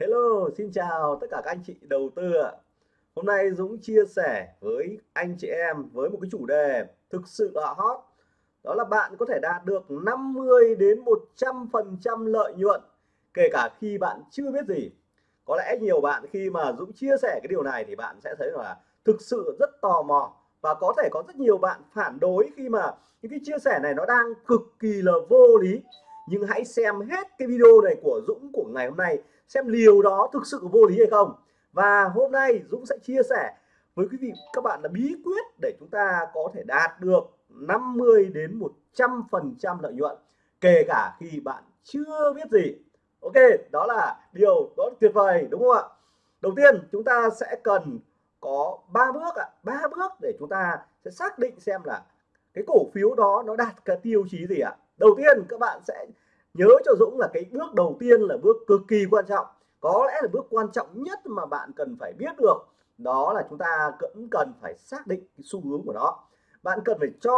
Hello, xin chào tất cả các anh chị đầu tư ạ. Hôm nay Dũng chia sẻ với anh chị em với một cái chủ đề thực sự là hot. Đó là bạn có thể đạt được 50 đến 100% lợi nhuận kể cả khi bạn chưa biết gì. Có lẽ nhiều bạn khi mà Dũng chia sẻ cái điều này thì bạn sẽ thấy là thực sự rất tò mò và có thể có rất nhiều bạn phản đối khi mà những cái chia sẻ này nó đang cực kỳ là vô lý. Nhưng hãy xem hết cái video này của Dũng của ngày hôm nay xem liều đó thực sự vô lý hay không. Và hôm nay Dũng sẽ chia sẻ với quý vị, các bạn là bí quyết để chúng ta có thể đạt được 50 đến 100 phần trăm lợi nhuận, kể cả khi bạn chưa biết gì. Ok, đó là điều đó là tuyệt vời, đúng không ạ? Đầu tiên, chúng ta sẽ cần có ba bước ạ. Ba bước để chúng ta sẽ xác định xem là cái cổ phiếu đó nó đạt cái tiêu chí gì ạ. Đầu tiên, các bạn sẽ nhớ cho Dũng là cái bước đầu tiên là bước cực kỳ quan trọng. Có lẽ là bước quan trọng nhất mà bạn cần phải biết được, đó là chúng ta cũng cần phải xác định cái xu hướng của nó. Bạn cần phải cho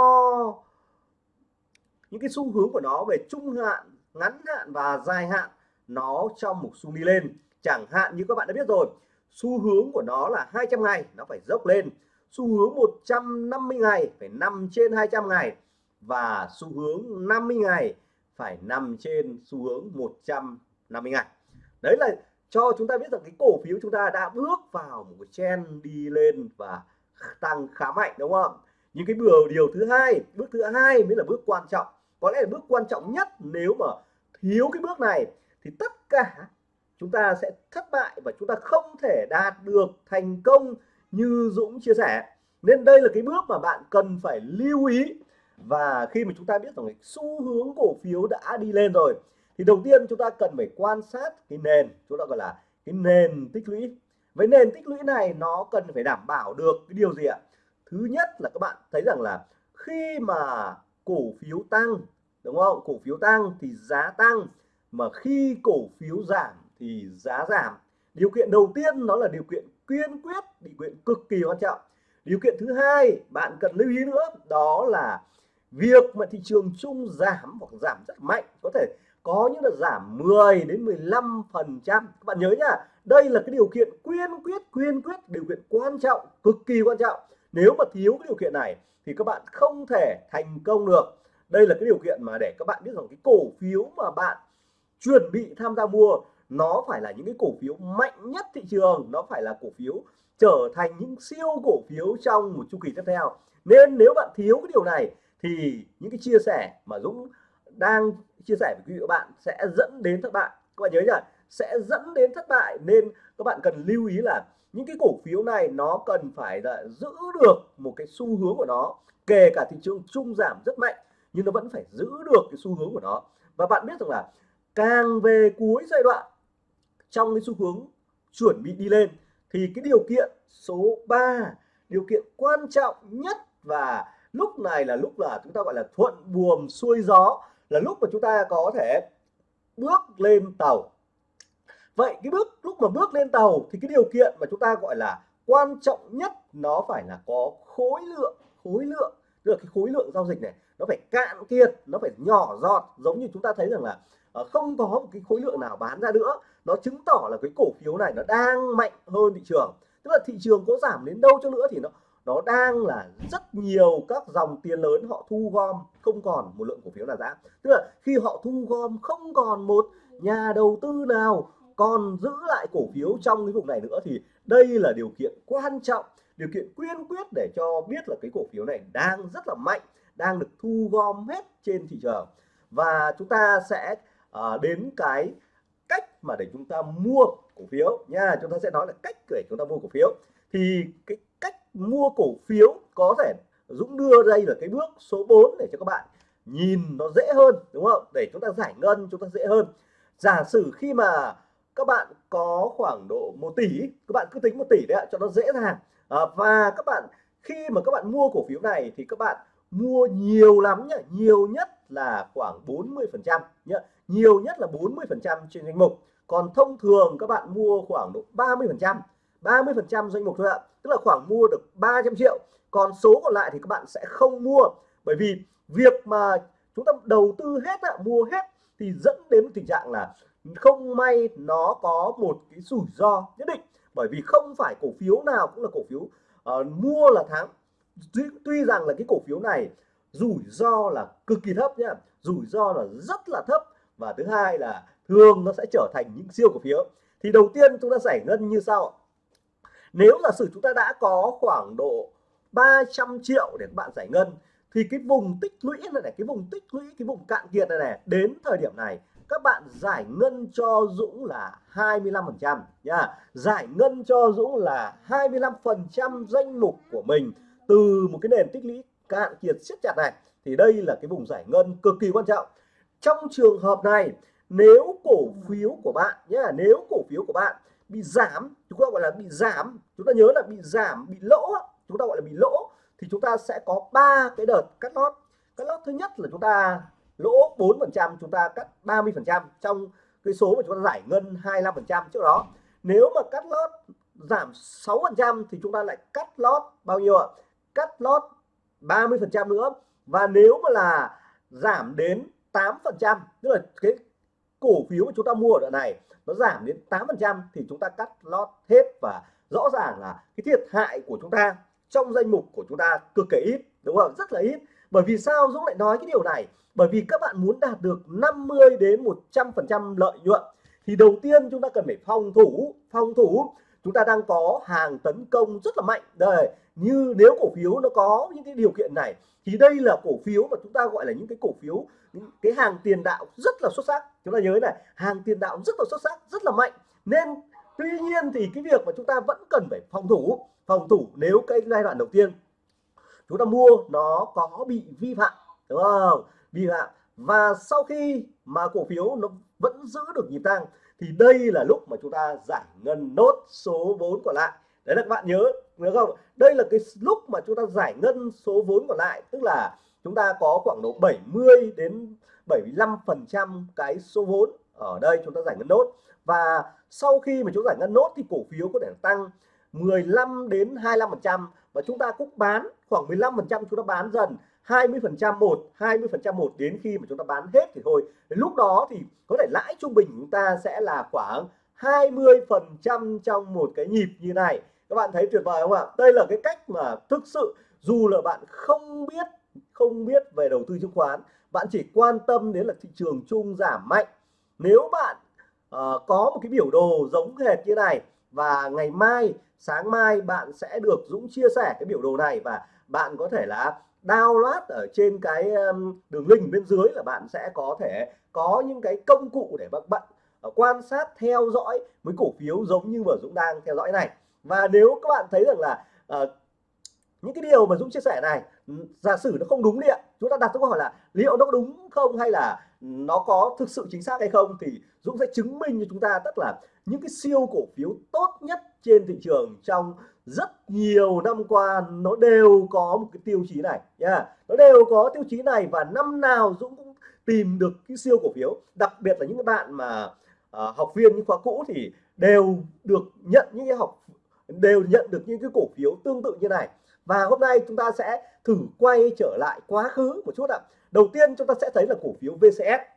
những cái xu hướng của nó về trung hạn, ngắn hạn và dài hạn nó trong một xu đi lên. Chẳng hạn như các bạn đã biết rồi, xu hướng của nó là 200 ngày, nó phải dốc lên. Xu hướng 150 ngày phải nằm trên 200 ngày và xu hướng 50 ngày phải nằm trên xu hướng 150 ngày. Đấy là cho chúng ta biết rằng cái cổ phiếu chúng ta đã bước vào một cái trend đi lên và tăng khá mạnh, đúng không? Những cái bước điều thứ hai, bước thứ hai mới là bước quan trọng. Có lẽ là bước quan trọng nhất nếu mà thiếu cái bước này thì tất cả chúng ta sẽ thất bại và chúng ta không thể đạt được thành công như Dũng chia sẻ. Nên đây là cái bước mà bạn cần phải lưu ý và khi mà chúng ta biết rằng cái xu hướng cổ phiếu đã đi lên rồi, thì đầu tiên chúng ta cần phải quan sát cái nền chúng ta gọi là cái nền tích lũy. Với nền tích lũy này, nó cần phải đảm bảo được cái điều gì ạ? Thứ nhất là các bạn thấy rằng là khi mà cổ phiếu tăng, đúng không? Cổ phiếu tăng thì giá tăng, mà khi cổ phiếu giảm thì giá giảm. Điều kiện đầu tiên nó là điều kiện kiên quyết, điều kiện cực kỳ quan trọng. Điều kiện thứ hai bạn cần lưu ý nữa, đó là việc mà thị trường chung giảm hoặc giảm rất mạnh có thể có những là giảm 10 đến 15 phần trăm. Các bạn nhớ nhá, đây là cái điều kiện quyên quyết quyên quyết, điều kiện quan trọng, cực kỳ quan trọng. Nếu mà thiếu cái điều kiện này thì các bạn không thể thành công được. Đây là cái điều kiện mà để các bạn biết rằng cái cổ phiếu mà bạn chuẩn bị tham gia mua, nó phải là những cái cổ phiếu mạnh nhất thị trường. Nó phải là cổ phiếu trở thành những siêu cổ phiếu trong một chu kỳ tiếp theo. Nên nếu bạn thiếu cái điều này thì những cái chia sẻ mà Dũng đang chia sẻ với quý vị các bạn sẽ dẫn đến thất bại. Các bạn nhớ nhỉ? Sẽ dẫn đến thất bại nên các bạn cần lưu ý là những cái cổ phiếu này nó cần phải là giữ được một cái xu hướng của nó, kể cả thị trường chung giảm rất mạnh, nhưng nó vẫn phải giữ được cái xu hướng của nó. Và bạn biết rằng là càng về cuối giai đoạn, trong cái xu hướng chuẩn bị đi lên, thì cái điều kiện số 3 điều kiện quan trọng nhất và lúc này là lúc là chúng ta gọi là thuận buồm xuôi gió, là lúc mà chúng ta có thể bước lên tàu. Vậy cái bước, lúc mà bước lên tàu thì cái điều kiện mà chúng ta gọi là quan trọng nhất nó phải là có khối lượng khối lượng. Tức là cái khối lượng giao dịch này, nó phải cạn kiệt, nó phải nhỏ giọt. Giống như chúng ta thấy rằng là ờ, không có một cái khối lượng nào bán ra nữa. Nó chứng tỏ là cái cổ phiếu này nó đang mạnh hơn thị trường. Tức là thị trường có giảm đến đâu cho nữa thì nó nó đang là rất nhiều các dòng tiền lớn họ thu gom không còn một lượng cổ phiếu nào giá. Tức là khi họ thu gom không còn một nhà đầu tư nào còn giữ lại cổ phiếu trong cái vùng này nữa thì đây là điều kiện quan trọng điều kiện quyên quyết để cho biết là cái cổ phiếu này đang rất là mạnh đang được thu gom hết trên thị trường. Và chúng ta sẽ uh, đến cái cách mà để chúng ta mua cổ phiếu nha. Chúng ta sẽ nói là cách để chúng ta mua cổ phiếu. Thì cái mua cổ phiếu có thể Dũng đưa đây là cái bước số 4 để cho các bạn nhìn nó dễ hơn đúng không? Để chúng ta giải ngân chúng ta dễ hơn. Giả sử khi mà các bạn có khoảng độ 1 tỷ các bạn cứ tính 1 tỷ đấy cho nó dễ dàng. À, và các bạn khi mà các bạn mua cổ phiếu này thì các bạn mua nhiều lắm nhá nhiều nhất là khoảng 40 phần trăm nhá. Nhiều nhất là 40 phần trăm trên danh mục. Còn thông thường các bạn mua khoảng độ 30 phần trăm. 30 phần trăm danh mục thôi ạ. Tức là khoảng mua được 300 triệu. Còn số còn lại thì các bạn sẽ không mua. Bởi vì việc mà chúng ta đầu tư hết ạ mua hết thì dẫn đến tình trạng là không may nó có một cái rủi ro nhất định. Bởi vì không phải cổ phiếu nào cũng là cổ phiếu uh, mua là thắng. Tuy, tuy rằng là cái cổ phiếu này rủi ro là cực kỳ thấp nhá. Rủi ro là rất là thấp. Và thứ hai là thường nó sẽ trở thành những siêu cổ phiếu. Thì đầu tiên chúng ta giải ngân như sau nếu giả sử chúng ta đã có khoảng độ 300 triệu để các bạn giải ngân, thì cái vùng tích lũy này này, cái vùng tích lũy, cái vùng cạn kiệt này này, đến thời điểm này, các bạn giải ngân cho Dũng là 25 phần trăm nha. Giải ngân cho Dũng là 25 phần trăm danh mục của mình từ một cái nền tích lũy cạn kiệt siết chặt này. Thì đây là cái vùng giải ngân cực kỳ quan trọng. Trong trường hợp này, nếu cổ phiếu của bạn nhé nếu cổ phiếu của bạn bị giảm, chúng ta gọi là bị giảm, chúng ta nhớ là bị giảm, bị lỗ chúng ta gọi là bị lỗ, thì chúng ta sẽ có ba cái đợt cắt lót. Cắt lót thứ nhất là chúng ta lỗ 4 phần trăm, chúng ta cắt 30 phần trăm trong cái số mà chúng ta giải ngân 25 phần trăm trước đó. Nếu mà cắt lót giảm 6 phần trăm thì chúng ta lại cắt lót bao nhiêu ạ? Cắt lót 30 phần trăm nữa. Và nếu mà là giảm đến 8 phần trăm, tức là cái cổ phiếu mà chúng ta mua ở đoạn này nó giảm đến 8 phần trăm thì chúng ta cắt lót hết và rõ ràng là cái thiệt hại của chúng ta trong danh mục của chúng ta cực kỳ ít, đúng không? Rất là ít. Bởi vì sao Dũng lại nói cái điều này? Bởi vì các bạn muốn đạt được 50 đến 100 phần trăm lợi nhuận thì đầu tiên chúng ta cần phải phòng thủ phòng thủ. Chúng ta đang có hàng tấn công rất là mạnh. Đây, như nếu cổ phiếu nó có những cái điều kiện này thì đây là cổ phiếu mà chúng ta gọi là những cái cổ phiếu, những cái hàng tiền đạo rất là xuất sắc. Chúng ta nhớ này, hàng tiền đạo rất là xuất sắc, rất là mạnh. Nên tuy nhiên thì cái việc mà chúng ta vẫn cần phải phòng thủ phòng thủ nếu cái giai đoạn đầu tiên chúng ta mua nó có bị vi phạm, đúng không? Vi phạm. Và sau khi mà cổ phiếu nó vẫn giữ được nhịp tăng thì đây là lúc mà chúng ta giải ngân nốt số vốn còn lại đấy là các bạn nhớ nhớ không? Đây là cái lúc mà chúng ta giải ngân số vốn còn lại, tức là chúng ta có khoảng độ 70 đến 75 phần trăm cái số vốn ở đây chúng ta giải ngân nốt. Và sau khi mà chúng ta giải ngân nốt thì cổ phiếu có thể tăng 15 đến 25 phần trăm và chúng ta cũng bán khoảng 15 phần trăm, chúng ta bán dần 20 phần trăm một 20 phần trăm một đến khi mà chúng ta bán hết thì thôi. Đến lúc đó thì có thể lãi trung bình chúng ta sẽ là khoảng 20 phần trăm trong một cái nhịp như này các bạn thấy tuyệt vời không ạ? Đây là cái cách mà thực sự dù là bạn không biết không biết về đầu tư chứng khoán bạn chỉ quan tâm đến là thị trường chung giảm mạnh. Nếu bạn uh, có một cái biểu đồ giống hệt như này và ngày mai sáng mai bạn sẽ được Dũng chia sẻ cái biểu đồ này và bạn có thể là download ở trên cái đường link bên dưới là bạn sẽ có thể có những cái công cụ để bạn bạn ờ, quan sát theo dõi với cổ phiếu giống như vừa Dũng đang theo dõi này và nếu các bạn thấy rằng là uh, những cái điều mà Dũng chia sẻ này ừ, giả sử nó không đúng đi ạ chúng ta đặt câu hỏi là liệu nó có đúng không hay là nó có thực sự chính xác hay không thì Dũng sẽ chứng minh cho chúng ta tức là những cái siêu cổ phiếu tốt nhất trên thị trường trong rất nhiều năm qua nó đều có một cái tiêu chí này nha yeah. nó đều có tiêu chí này và năm nào Dũng cũng tìm được cái siêu cổ phiếu đặc biệt là những cái bạn mà uh, học viên những khóa cũ thì đều được nhận những cái học đều nhận được những cái cổ phiếu tương tự như này. Và hôm nay chúng ta sẽ thử quay trở lại quá khứ một chút ạ. Đầu tiên chúng ta sẽ thấy là cổ phiếu VCS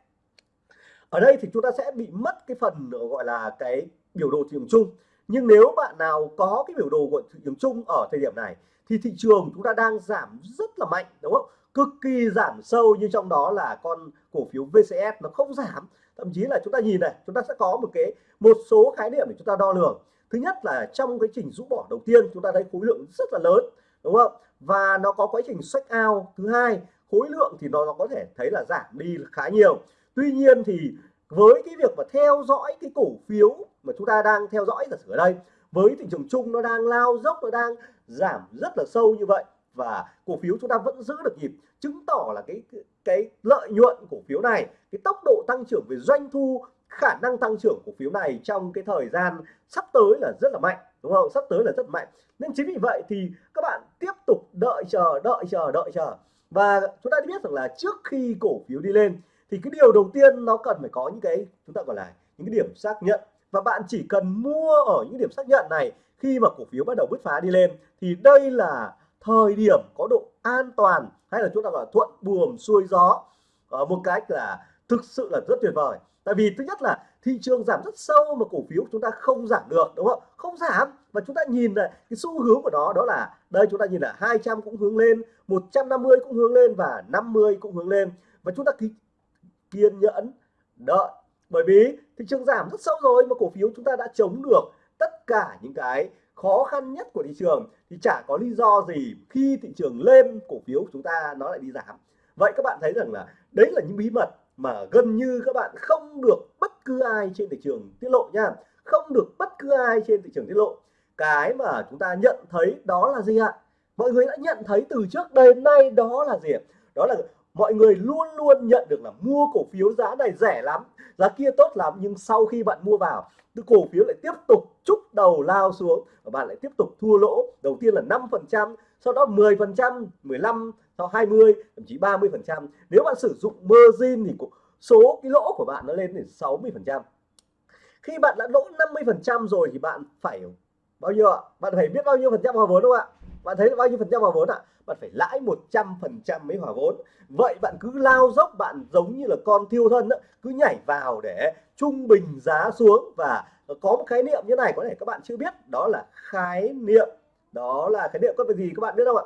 ở đây thì chúng ta sẽ bị mất cái phần ờ, gọi là cái biểu đồ thị trường chung. Nhưng nếu bạn nào có cái biểu đồ của thị trường chung ở thời điểm này, thì thị trường chúng ta đang giảm rất là mạnh, đúng không? Cực kỳ giảm sâu như trong đó là con cổ phiếu VCS nó không giảm. Thậm chí là chúng ta nhìn này, chúng ta sẽ có một cái, một số khái niệm để chúng ta đo lường thứ nhất là trong cái trình rũ bỏ đầu tiên chúng ta thấy khối lượng rất là lớn đúng không? Và nó có quá trình sách ao thứ hai khối lượng thì nó, nó có thể thấy là giảm đi khá nhiều. Tuy nhiên thì với cái việc mà theo dõi cái cổ phiếu mà chúng ta đang theo dõi giả sử ở đây với thị trường chung nó đang lao dốc nó đang giảm rất là sâu như vậy và cổ phiếu chúng ta vẫn giữ được nhịp chứng tỏ là cái cái lợi nhuận cổ phiếu này cái tốc độ tăng trưởng về doanh thu khả năng tăng trưởng cổ phiếu này trong cái thời gian sắp tới là rất là mạnh, đúng không? Sắp tới là rất mạnh. Nên chính vì vậy thì các bạn tiếp tục đợi chờ đợi chờ đợi chờ. Và chúng ta biết rằng là trước khi cổ phiếu đi lên, thì cái điều đầu tiên nó cần phải có những cái, chúng ta gọi là những cái điểm xác nhận. Và bạn chỉ cần mua ở những điểm xác nhận này khi mà cổ phiếu bắt đầu bứt phá đi lên, thì đây là thời điểm có độ an toàn, hay là chúng ta gọi là thuận buồm xuôi gió. Ở một cách là thực sự là rất tuyệt vời. Tại vì thứ nhất là thị trường giảm rất sâu mà cổ phiếu chúng ta không giảm được, đúng không? Không giảm và chúng ta nhìn lại cái xu hướng của nó, đó là đây, chúng ta nhìn là 200 cũng hướng lên 150 cũng hướng lên và 50 cũng hướng lên. Và chúng ta kiên nhẫn, đợi. Bởi vì thị trường giảm rất sâu rồi mà cổ phiếu chúng ta đã chống được tất cả những cái khó khăn nhất của thị trường thì chả có lý do gì khi thị trường lên, cổ phiếu chúng ta nó lại đi giảm. Vậy các bạn thấy rằng là đấy là những bí mật mà gần như các bạn không được bất cứ ai trên thị trường tiết lộ nha. Không được bất cứ ai trên thị trường tiết lộ. Cái mà chúng ta nhận thấy đó là gì ạ? Mọi người đã nhận thấy từ trước đến nay đó là gì đó là mọi người luôn luôn nhận được là mua cổ phiếu giá này rẻ lắm, giá kia tốt lắm, nhưng sau khi bạn mua vào từ cổ phiếu lại tiếp tục chúc đầu lao xuống và bạn lại tiếp tục thua lỗ. Đầu tiên là 5 phần trăm sau đó 10 phần trăm 15 sau 20 thậm chí 30 phần trăm. Nếu bạn sử dụng margin thì số cái lỗ của bạn nó lên đến 60 phần trăm. Khi bạn đã lỗ 50 phần trăm rồi thì bạn phải bao nhiêu ạ? Bạn phải biết bao nhiêu phần trăm hòa vốn không ạ? Bạn thấy bao nhiêu phần trăm hòa vốn ạ? Bạn phải lãi 100 phần trăm mới hòa vốn. Vậy bạn cứ lao dốc bạn giống như là con thiêu thân đó, cứ nhảy vào để trung bình giá xuống. Và có một khái niệm như này có thể các bạn chưa biết đó là khái niệm đó là khái niệm có gì các bạn biết không ạ?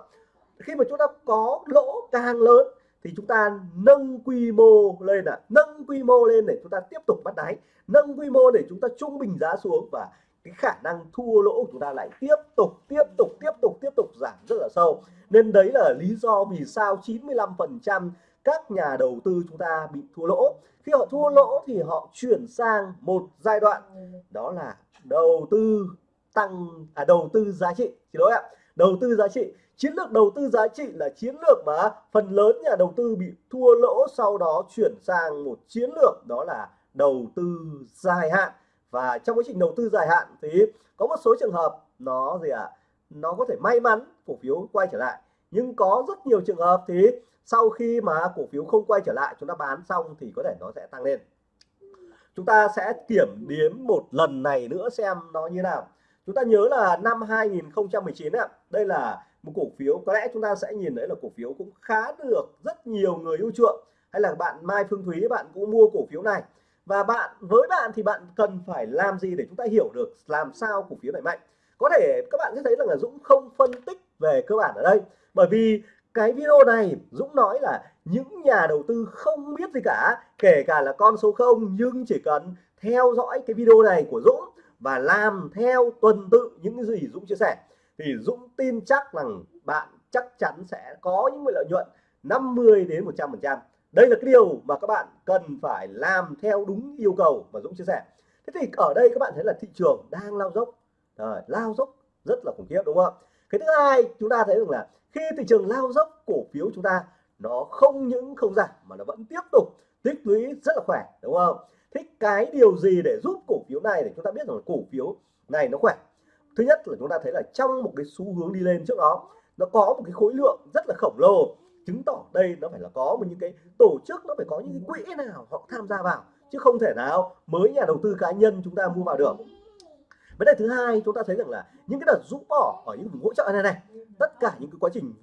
Khi mà chúng ta có lỗ càng lớn thì chúng ta nâng quy mô lên là nâng quy mô lên để chúng ta tiếp tục bắt đáy. Nâng quy mô để chúng ta trung bình giá xuống và cái khả năng thua lỗ của chúng ta lại tiếp tục tiếp tục tiếp tục tiếp tục giảm rất là sâu. Nên đấy là lý do vì sao 95 phần trăm các nhà đầu tư chúng ta bị thua lỗ. Khi họ thua lỗ thì họ chuyển sang một giai đoạn. Đó là đầu tư tăng à đầu tư giá trị. Xin lỗi ạ. Đầu tư giá trị. Chiến lược đầu tư giá trị là chiến lược mà phần lớn nhà đầu tư bị thua lỗ sau đó chuyển sang một chiến lược đó là đầu tư dài hạn. Và trong quá trình đầu tư dài hạn thì có một số trường hợp nó gì ạ? À, nó có thể may mắn cổ phiếu quay trở lại. Nhưng có rất nhiều trường hợp thì sau khi mà cổ phiếu không quay trở lại chúng ta bán xong thì có thể nó sẽ tăng lên. Chúng ta sẽ kiểm đếm một lần này nữa xem nó như nào chúng ta nhớ là năm 2019 ạ, đây là một cổ phiếu, có lẽ chúng ta sẽ nhìn thấy là cổ phiếu cũng khá được rất nhiều người ưu chuộng. Hay là bạn Mai Phương Thúy, bạn cũng mua cổ phiếu này. Và bạn, với bạn thì bạn cần phải làm gì để chúng ta hiểu được làm sao cổ phiếu này mạnh? Có thể các bạn sẽ thấy rằng là Dũng không phân tích về cơ bản ở đây. Bởi vì cái video này, Dũng nói là những nhà đầu tư không biết gì cả, kể cả là con số 0 nhưng chỉ cần theo dõi cái video này của Dũng và làm theo tuần tự những cái gì Dũng chia sẻ. Thì Dũng tin chắc rằng bạn chắc chắn sẽ có những lợi nhuận 50 đến 100 phần trăm. Đây là cái điều mà các bạn cần phải làm theo đúng yêu cầu mà Dũng chia sẻ. Thế thì ở đây các bạn thấy là thị trường đang lao dốc. Rồi, lao dốc rất là khủng khiếp đúng không? Cái thứ hai chúng ta thấy rằng là khi thị trường lao dốc cổ phiếu chúng ta nó không những không giảm mà nó vẫn tiếp tục tích lũy rất là khỏe đúng không? Thích cái điều gì để giúp cổ phiếu này để chúng ta biết rằng cổ phiếu này nó khỏe? Thứ nhất là chúng ta thấy là trong một cái xu hướng đi lên trước đó, nó có một cái khối lượng rất là khổng lồ. Chứng tỏ đây nó phải là có một những cái tổ chức, nó phải có những cái quỹ nào họ tham gia vào, chứ không thể nào mới nhà đầu tư cá nhân chúng ta mua vào được. Vấn đề thứ hai, chúng ta thấy rằng là những cái đợt rũ bỏ ở những vùng hỗ trợ này này, tất cả những cái quá trình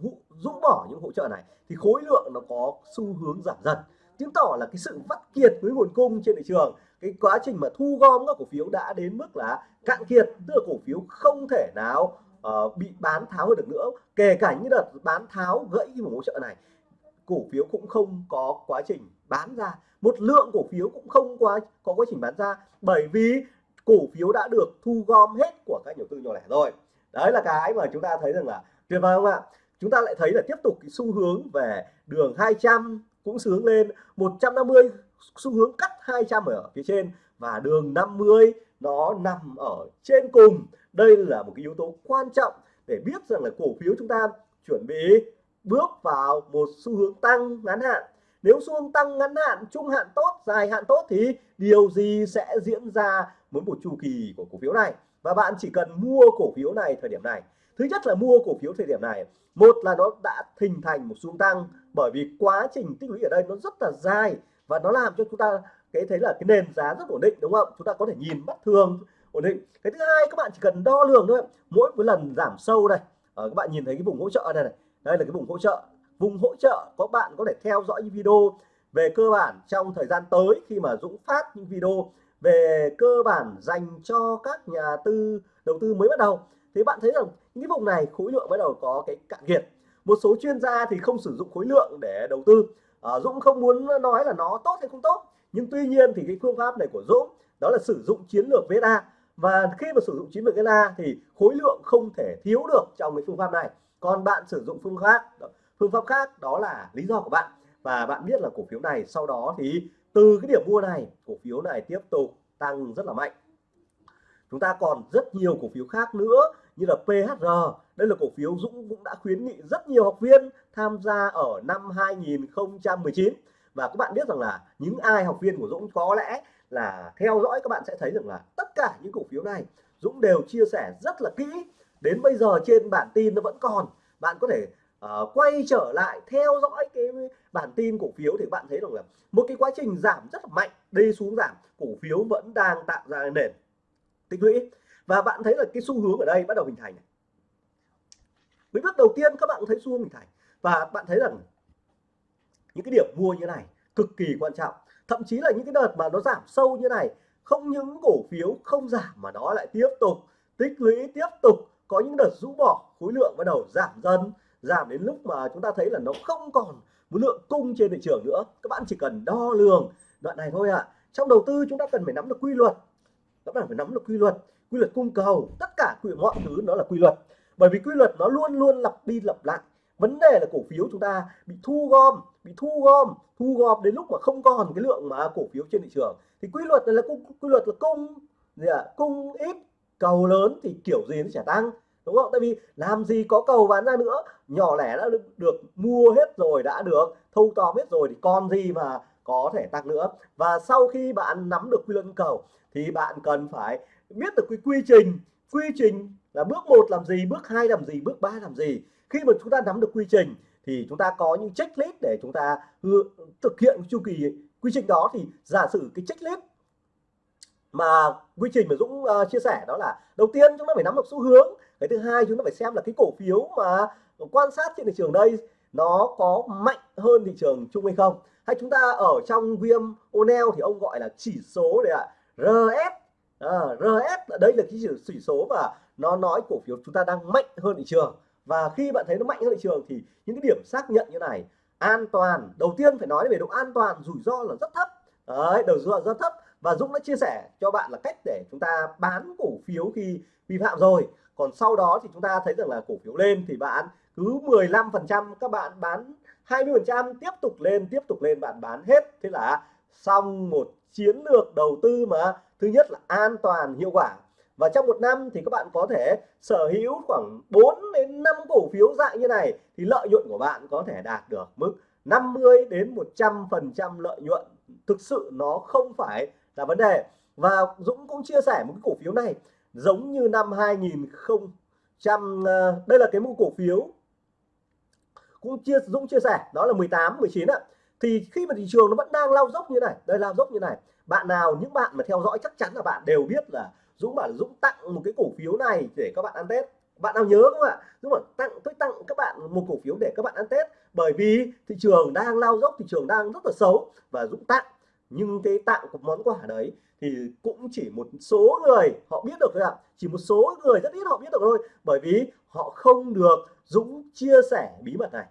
rũ bỏ những hỗ trợ này, thì khối lượng nó có xu hướng giảm dần chứng tỏ là cái sự vắt kiệt với nguồn cung trên thị trường cái quá trình mà thu gom các cổ phiếu đã đến mức là cạn kiệt tức là cổ phiếu không thể nào uh, bị bán tháo được nữa. Kể cả những đợt bán tháo gãy cái vùng hỗ trợ này cổ phiếu cũng không có quá trình bán ra. Một lượng cổ phiếu cũng không quá có quá trình bán ra bởi vì cổ phiếu đã được thu gom hết của các nhà đầu tư nhỏ lẻ rồi. Đấy là cái mà chúng ta thấy rằng là tuyệt vời không ạ? Chúng ta lại thấy là tiếp tục cái xu hướng về đường 200 cũng xu hướng lên. 150 xu hướng cắt 200 ở phía trên và đường 50 nó nằm ở trên cùng. Đây là một cái yếu tố quan trọng để biết rằng là cổ phiếu chúng ta chuẩn bị bước vào một xu hướng tăng ngắn hạn. Nếu xu hướng tăng ngắn hạn, trung hạn tốt, dài hạn tốt thì điều gì sẽ diễn ra với một chu kỳ của cổ phiếu này? Và bạn chỉ cần mua cổ phiếu này thời điểm này thứ nhất là mua cổ phiếu thời điểm này. Một là nó đã hình thành một xu tăng, bởi vì quá trình tích lũy ở đây nó rất là dài và nó làm cho chúng ta cái thấy là cái nền giá rất ổn định, đúng không? Chúng ta có thể nhìn mắt thường ổn định. Cái thứ hai, các bạn chỉ cần đo lường thôi. Mỗi một lần giảm sâu này ở ờ, các bạn nhìn thấy cái vùng hỗ trợ này này. Đây là cái vùng hỗ trợ. Vùng hỗ trợ, có bạn có thể theo dõi những video về cơ bản trong thời gian tới khi mà Dũng phát những video về cơ bản dành cho các nhà tư, đầu tư mới bắt đầu. Thì bạn thấy rằng những vùng này khối lượng bắt đầu có cái cạn kiệt. Một số chuyên gia thì không sử dụng khối lượng để đầu tư. À, Dũng không muốn nói là nó tốt hay không tốt. Nhưng tuy nhiên thì cái phương pháp này của Dũng đó là sử dụng chiến lược VSA và khi mà sử dụng chiến lược VSA thì khối lượng không thể thiếu được trong cái phương pháp này. Còn bạn sử dụng phương pháp phương pháp khác đó là lý do của bạn. Và bạn biết là cổ phiếu này sau đó thì từ cái điểm mua này cổ phiếu này tiếp tục tăng rất là mạnh. Chúng ta còn rất nhiều cổ phiếu khác nữa như là PHR đây là cổ phiếu Dũng cũng đã khuyến nghị rất nhiều học viên tham gia ở năm 2019 và các bạn biết rằng là những ai học viên của Dũng có lẽ là theo dõi các bạn sẽ thấy rằng là tất cả những cổ phiếu này Dũng đều chia sẻ rất là kỹ. Đến bây giờ trên bản tin nó vẫn còn. Bạn có thể uh, quay trở lại theo dõi cái bản tin cổ phiếu thì bạn thấy rằng là một cái quá trình giảm rất là mạnh đi xuống giảm cổ phiếu vẫn đang tạo ra nền tích lũy và bạn thấy là cái xu hướng ở đây bắt đầu hình thành này. với bước đầu tiên các bạn thấy xu hướng hình thành. Và bạn thấy rằng những cái điểm mua như này cực kỳ quan trọng. Thậm chí là những cái đợt mà nó giảm sâu như này, không những cổ phiếu không giảm mà nó lại tiếp tục tích lũy, tiếp tục có những đợt rũ bỏ, khối lượng bắt đầu giảm dần, giảm đến lúc mà chúng ta thấy là nó không còn một lượng cung trên thị trường nữa. Các bạn chỉ cần đo lường đoạn này thôi ạ. À. trong đầu tư chúng ta cần phải nắm được quy luật. Các bạn phải nắm được quy luật quy luật cung cầu tất cả quy mọi thứ nó là quy luật. Bởi vì quy luật nó luôn luôn lặp đi lặp lại. Vấn đề là cổ phiếu chúng ta bị thu gom bị thu gom thu gom đến lúc mà không còn cái lượng mà cổ phiếu trên thị trường. Thì quy luật là cung quy luật là cung gì à? cung ít cầu lớn thì kiểu gì nó sẽ tăng đúng không? Tại vì làm gì có cầu bán ra nữa. Nhỏ lẻ đã được, được mua hết rồi đã được. Thâu tóm hết rồi thì còn gì mà có thể tăng nữa. Và sau khi bạn nắm được quy luật cầu thì bạn cần phải biết được cái quy trình quy trình là bước một làm gì bước hai làm gì bước ba làm gì. Khi mà chúng ta nắm được quy trình thì chúng ta có những checklist để chúng ta thực hiện chu kỳ quy trình đó. Thì giả sử cái checklist mà quy trình mà Dũng uh, chia sẻ đó là đầu tiên chúng ta phải nắm được xu hướng cái thứ hai chúng ta phải xem là cái cổ phiếu mà quan sát trên thị trường đây nó có mạnh hơn thị trường chung hay không. Hay chúng ta ở trong viêm O'Neill thì ông gọi là chỉ số đấy ạ RS à, RS đây là cái chỉ số mà nó nói cổ phiếu chúng ta đang mạnh hơn thị trường. Và khi bạn thấy nó mạnh hơn thị trường thì những cái điểm xác nhận như này an toàn. Đầu tiên phải nói về độ an toàn rủi ro là rất thấp. Đấy đầu rủi ro rất thấp. Và Dũng đã chia sẻ cho bạn là cách để chúng ta bán cổ phiếu khi vi phạm rồi. Còn sau đó thì chúng ta thấy rằng là cổ phiếu lên thì bạn cứ 15 phần trăm các bạn bán 20 phần trăm tiếp tục lên tiếp tục lên bạn bán hết. Thế là xong một chiến lược đầu tư mà. Thứ nhất là an toàn, hiệu quả. Và trong một năm thì các bạn có thể sở hữu khoảng 4 đến 5 cổ phiếu dạng như này thì lợi nhuận của bạn có thể đạt được mức 50 đến 100 phần trăm lợi nhuận. Thực sự nó không phải là vấn đề. Và Dũng cũng chia sẻ một cái cổ phiếu này, giống như năm 2000 trăm ờ, đây là cái mua cổ phiếu cũng chia, Dũng chia sẻ, đó là 18 19 ạ thì khi mà thị trường nó vẫn đang lao dốc như này, đây lao dốc như này, bạn nào, những bạn mà theo dõi chắc chắn là bạn đều biết là Dũng bảo là Dũng tặng một cái cổ phiếu này để các bạn ăn Tết. Bạn nào nhớ không ạ? Dũng bảo tặng, tôi tặng các bạn một cổ phiếu để các bạn ăn Tết. Bởi vì thị trường đang lao dốc, thị trường đang rất là xấu và Dũng tặng. Nhưng cái tặng của món quà đấy thì cũng chỉ một số người họ biết được thôi ạ. Chỉ một số người, rất ít họ biết được thôi. Bởi vì họ không được Dũng chia sẻ bí mật này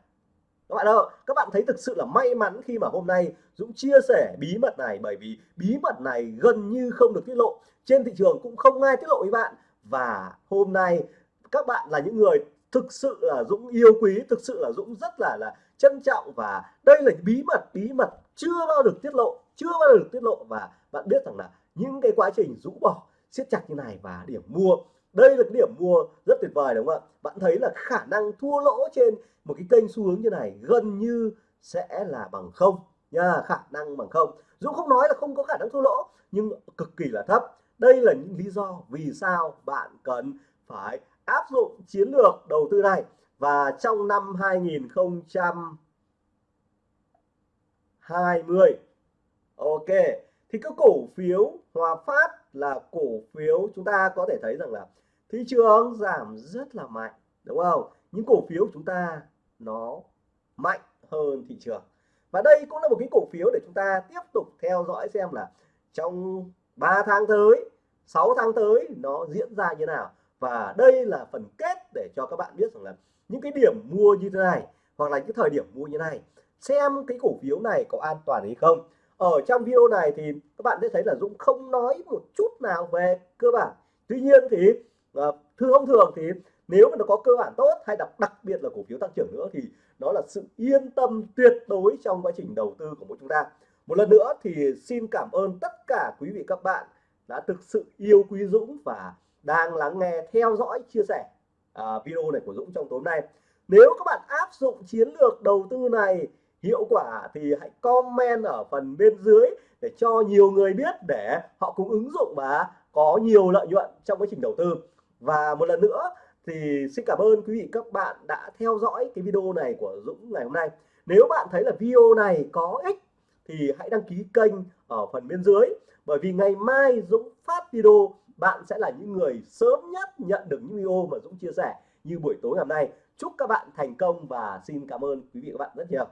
các bạn ơi, các bạn thấy thực sự là may mắn khi mà hôm nay Dũng chia sẻ bí mật này bởi vì bí mật này gần như không được tiết lộ. Trên thị trường cũng không ai tiết lộ với bạn. Và hôm nay các bạn là những người thực sự là Dũng yêu quý, thực sự là Dũng rất là là trân trọng và đây là bí mật bí mật chưa bao được tiết lộ, chưa bao giờ được tiết lộ. Và bạn biết rằng là những cái quá trình rũ bỏ, siết chặt như này và điểm mua đây là cái điểm mua rất tuyệt vời, đúng không ạ? Bạn thấy là khả năng thua lỗ trên một cái kênh xu hướng như này gần như sẽ là bằng không nha, khả năng bằng không. Dũng không nói là không có khả năng thua lỗ, nhưng cực kỳ là thấp. Đây là những lý do vì sao bạn cần phải áp dụng chiến lược đầu tư này. Và trong năm 2020 ok, thì cái cổ phiếu Hòa Phát là cổ phiếu chúng ta có thể thấy rằng là thị trường giảm rất là mạnh, đúng không? Những cổ phiếu chúng ta nó mạnh hơn thị trường. Và đây cũng là một cái cổ phiếu để chúng ta tiếp tục theo dõi xem là trong 3 tháng tới 6 tháng tới nó diễn ra như nào. Và đây là phần kết để cho các bạn biết rằng là những cái điểm mua như thế này hoặc là những thời điểm mua như này, xem cái cổ phiếu này có an toàn hay không. Ở trong video này thì các bạn sẽ thấy là Dũng không nói một chút nào về cơ bản. Tuy nhiên thì uh, thường thông thường thì nếu mà nó có cơ bản tốt hay đặc đặc biệt là cổ phiếu tăng trưởng nữa thì nó là sự yên tâm tuyệt đối trong quá trình đầu tư của mỗi chúng ta. Một lần nữa thì xin cảm ơn tất cả quý vị các bạn đã thực sự yêu quý Dũng và đang lắng nghe theo dõi chia sẻ à, video này của Dũng trong tối nay. Nếu các bạn áp dụng chiến lược đầu tư này hiệu quả thì hãy comment ở phần bên dưới để cho nhiều người biết để họ cũng ứng dụng và có nhiều lợi nhuận trong quá trình đầu tư và một lần nữa thì xin cảm ơn quý vị các bạn đã theo dõi cái video này của Dũng ngày hôm nay. Nếu bạn thấy là video này có ích thì hãy đăng ký kênh ở phần bên dưới. Bởi vì ngày mai Dũng phát video, bạn sẽ là những người sớm nhất nhận được những video mà Dũng chia sẻ như buổi tối ngày hôm nay. Chúc các bạn thành công và xin cảm ơn quý vị các bạn rất nhiều.